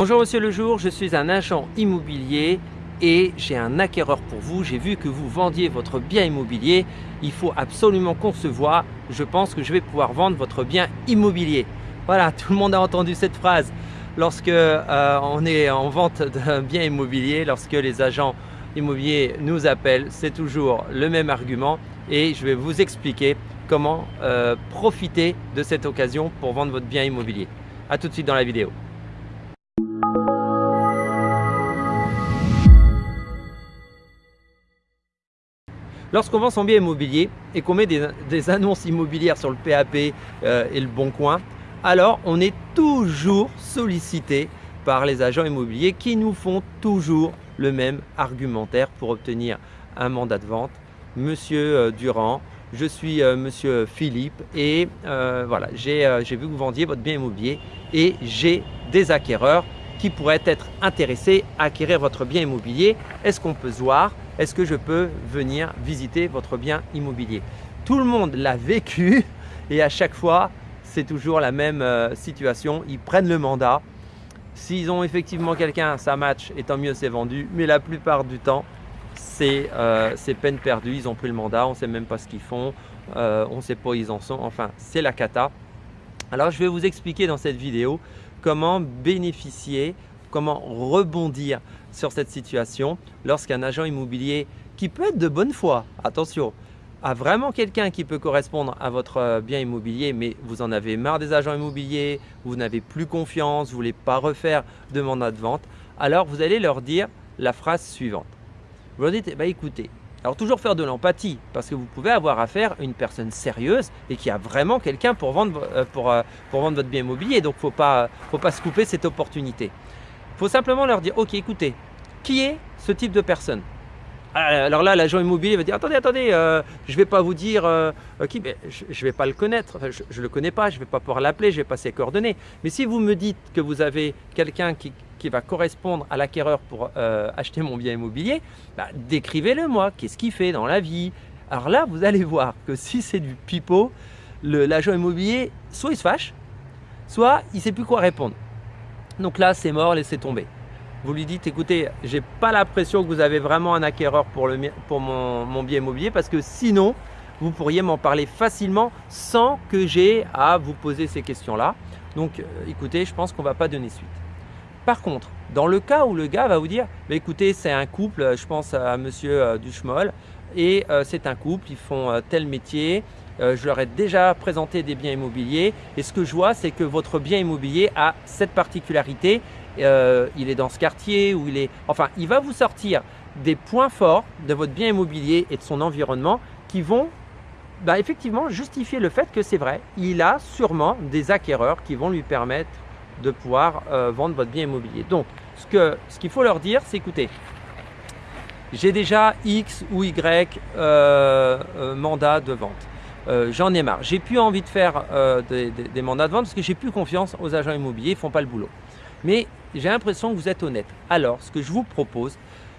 Bonjour Monsieur le Jour, je suis un agent immobilier et j'ai un acquéreur pour vous. J'ai vu que vous vendiez votre bien immobilier. Il faut absolument qu'on se voit. Je pense que je vais pouvoir vendre votre bien immobilier. Voilà, tout le monde a entendu cette phrase. Lorsque euh, on est en vente d'un bien immobilier, lorsque les agents immobiliers nous appellent, c'est toujours le même argument et je vais vous expliquer comment euh, profiter de cette occasion pour vendre votre bien immobilier. A tout de suite dans la vidéo. Lorsqu'on vend son bien immobilier et qu'on met des, annonces immobilières sur le PAP euh, et le Bon Coin, alors on est toujours sollicité par les agents immobiliers qui nous font toujours le même argumentaire pour obtenir un mandat de vente. Monsieur euh, Durand, je suis euh, monsieur Philippe et voilà, j'ai vu que vous vendiez votre bien immobilier et j'ai des acquéreurs qui pourraient être intéressés à acquérir votre bien immobilier. Est-ce qu'on peut se voir? Est-ce que je peux venir visiter votre bien immobilier? Tout le monde l'a vécu et à chaque fois, c'est toujours la même euh, situation. Ils prennent le mandat. S'ils ont effectivement quelqu'un, ça match et tant mieux, c'est vendu. Mais la plupart du temps, c'est euh, peine perdue. Ils ont pris le mandat, on ne sait même pas ce qu'ils font, euh, on ne sait pas où ils en sont. Enfin, c'est la cata. Alors, je vais vous expliquer dans cette vidéo comment bénéficier comment rebondir sur cette situation lorsqu'un agent immobilier qui peut être de bonne foi, attention, a vraiment quelqu'un qui peut correspondre à votre euh, bien immobilier, mais vous en avez marre des agents immobiliers, vous n'avez plus confiance, vous ne voulez pas refaire de mandat vente, alors vous allez leur dire la phrase suivante. Vous leur dites, bah, écoutez, alors toujours faire de l'empathie parce que vous pouvez avoir affaire à une personne sérieuse et qui a vraiment quelqu'un pour vendre, euh, euh, votre bien immobilier. Donc il ne faut pas, faut pas se couper cette opportunité. Il faut simplement leur dire, ok, écoutez, qui est ce type de personne? Alors là, l'agent immobilier va dire attendez, attendez, euh, je ne vais pas vous dire euh, qui, je ne vais pas le connaître, je ne le connais pas, je ne vais pas pouvoir l'appeler, je ne vais pas ses coordonnées. Mais si vous me dites que vous avez quelqu'un qui, va correspondre à l'acquéreur pour euh, acheter mon bien immobilier, bah, décrivez-le moi, qu'est-ce qu'il fait dans la vie? Alors là, vous allez voir que si c'est du pipeau, l'agent immobilier, soit il se fâche, soit il ne sait plus quoi répondre. Donc là, c'est mort, laissez tomber. Vous lui dites, écoutez, j'ai pas l'impression que vous avez vraiment un acquéreur pour, mon, bien immobilier parce que sinon, vous pourriez m'en parler facilement sans que j'ai à vous poser ces questions-là. Donc, euh, écoutez, je pense qu'on ne va pas donner suite. Par contre, dans le cas où le gars va vous dire, écoutez, c'est un couple, je pense à monsieur euh, Duchemol, et euh, c'est un couple, ils font tel métier, je leur ai déjà présenté des biens immobiliers et ce que je vois, c'est que votre bien immobilier a cette particularité, euh, il est dans ce quartier, ou il est… Enfin, il va vous sortir des points forts de votre bien immobilier et de son environnement qui vont bah, effectivement justifier le fait que c'est vrai, il a sûrement des acquéreurs qui vont lui permettre de pouvoir euh, vendre votre bien immobilier. Donc, ce qu'il ce faut leur dire, c'est écoutez, j'ai déjà X ou Y euh, mandats de vente. J'en ai marre. J'ai plus envie de faire des, des, mandats de vente parce que j'ai plus confiance aux agents immobiliers, ils ne font pas le boulot. Mais j'ai l'impression que vous êtes honnête. Alors, ce que je vous propose,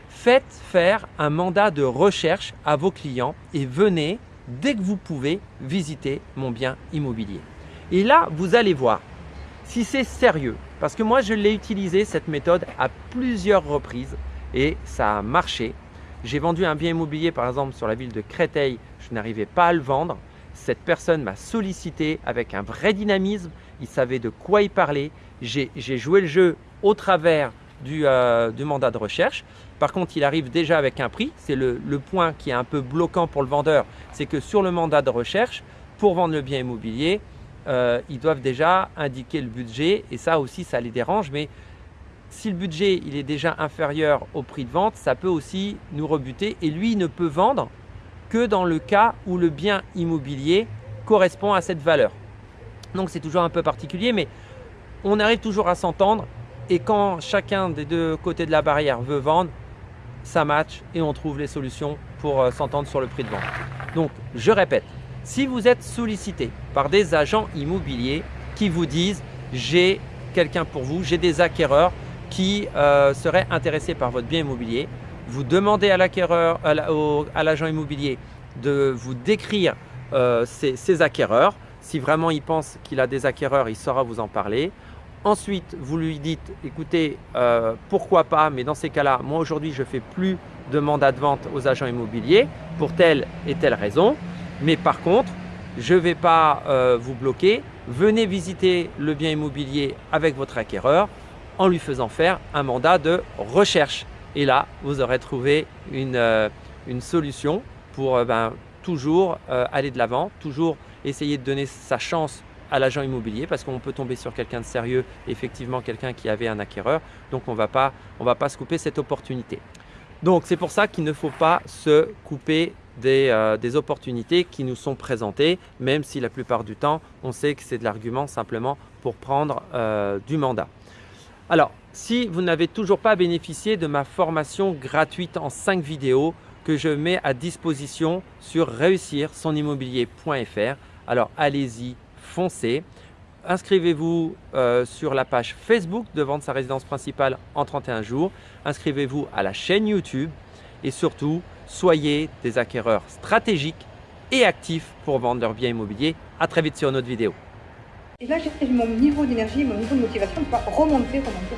faites faire un mandat de recherche à vos clients et venez, dès que vous pouvez, visiter mon bien immobilier. Et là, vous allez voir si c'est sérieux. Parce que moi, je l'ai utilisé cette méthode à plusieurs reprises et ça a marché. J'ai vendu un bien immobilier par exemple sur la ville de Créteil, je n'arrivais pas à le vendre. Cette personne m'a sollicité avec un vrai dynamisme, il savait de quoi il parlait. J'ai joué le jeu au travers euh, du, mandat de recherche. Par contre, il arrive déjà avec un prix. C'est le, point qui est un peu bloquant pour le vendeur. C'est que sur le mandat de recherche, pour vendre le bien immobilier, euh, ils doivent déjà indiquer le budget et ça aussi, ça les dérange. Mais si le budget il est déjà inférieur au prix de vente, ça peut aussi nous rebuter et lui, il ne peut vendre que dans le cas où le bien immobilier correspond à cette valeur. Donc c'est toujours un peu particulier, mais on arrive toujours à s'entendre et quand chacun des deux côtés de la barrière veut vendre, ça match et on trouve les solutions pour euh, s'entendre sur le prix de vente. Donc je répète, si vous êtes sollicité par des agents immobiliers qui vous disent j'ai quelqu'un pour vous, j'ai des acquéreurs qui euh, seraient intéressés par votre bien immobilier, vous demandez à l'acquéreur, à l'agent immobilier de vous décrire euh, ses, acquéreurs. Si vraiment il pense qu'il a des acquéreurs, il saura vous en parler. Ensuite, vous lui dites, écoutez, euh, pourquoi pas, mais dans ces cas-là, moi aujourd'hui, je ne fais plus de mandat de vente aux agents immobiliers pour telle et telle raison. Mais par contre, je ne vais pas euh, vous bloquer. Venez visiter le bien immobilier avec votre acquéreur en lui faisant faire un mandat de recherche. Et là, vous aurez trouvé une, euh, solution pour ben, toujours aller de l'avant, toujours essayer de donner sa chance à l'agent immobilier parce qu'on peut tomber sur quelqu'un de sérieux, effectivement quelqu'un qui avait un acquéreur. Donc on ne va pas se couper cette opportunité. Donc c'est pour ça qu'il ne faut pas se couper des, euh, opportunités qui nous sont présentées, même si la plupart du temps, on sait que c'est de l'argument simplement pour prendre euh, du mandat. Alors, si vous n'avez toujours pas bénéficié de ma formation gratuite en 5 vidéos que je mets à disposition sur réussir-son-immobilier.fr, alors allez-y, foncez. Inscrivez-vous euh, sur la page Facebook de vendre sa résidence principale en 31 jours. Inscrivez-vous à la chaîne YouTube et surtout, soyez des acquéreurs stratégiques et actifs pour vendre leur bien immobilier. À très vite sur une autre vidéo. Et là, j'ai mon niveau d'énergie, mon niveau de motivation va remonter, remonter.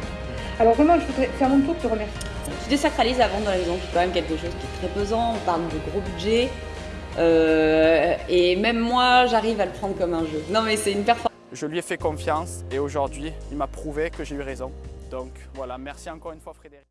Alors vraiment, je voudrais faire mon tour de te remercier. Tu désacralises la vente de la maison, c'est quand même quelque chose qui est très pesant. On parle de gros budget. Euh, et même moi, j'arrive à le prendre comme un jeu. Non mais c'est une performance. Je lui ai fait confiance et aujourd'hui, il m'a prouvé que j'ai eu raison. Donc voilà, merci encore une fois Frédéric.